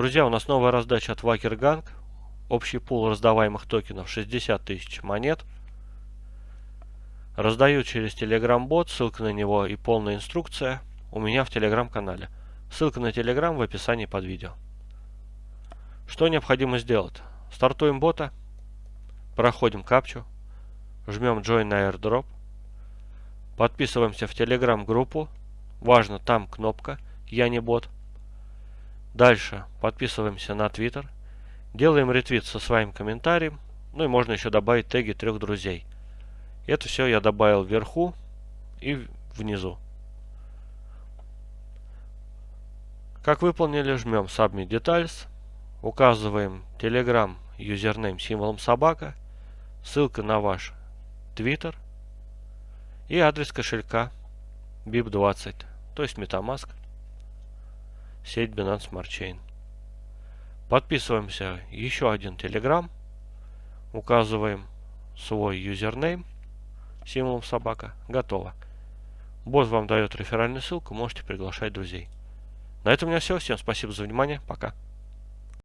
Друзья, у нас новая раздача от Вакерганг. Общий пул раздаваемых токенов 60 тысяч монет. Раздаю через Telegram бот, ссылка на него и полная инструкция у меня в Telegram канале. Ссылка на Telegram в описании под видео. Что необходимо сделать? Стартуем бота, проходим капчу, жмем Join на airdrop, подписываемся в Telegram группу, важно там кнопка «Я не бот». Дальше подписываемся на Twitter, делаем ретвит со своим комментарием, ну и можно еще добавить теги трех друзей. Это все я добавил вверху и внизу. Как выполнили, жмем Submit Details, указываем Telegram юзернейм символом собака, ссылка на ваш Twitter и адрес кошелька BIP20, то есть Metamask, сеть Binance Smart Chain. Подписываемся еще один Telegram, указываем свой юзернейм символом собака. Готово. Бот вам дает реферальную ссылку, можете приглашать друзей. На этом у меня все. Всем спасибо за внимание. Пока.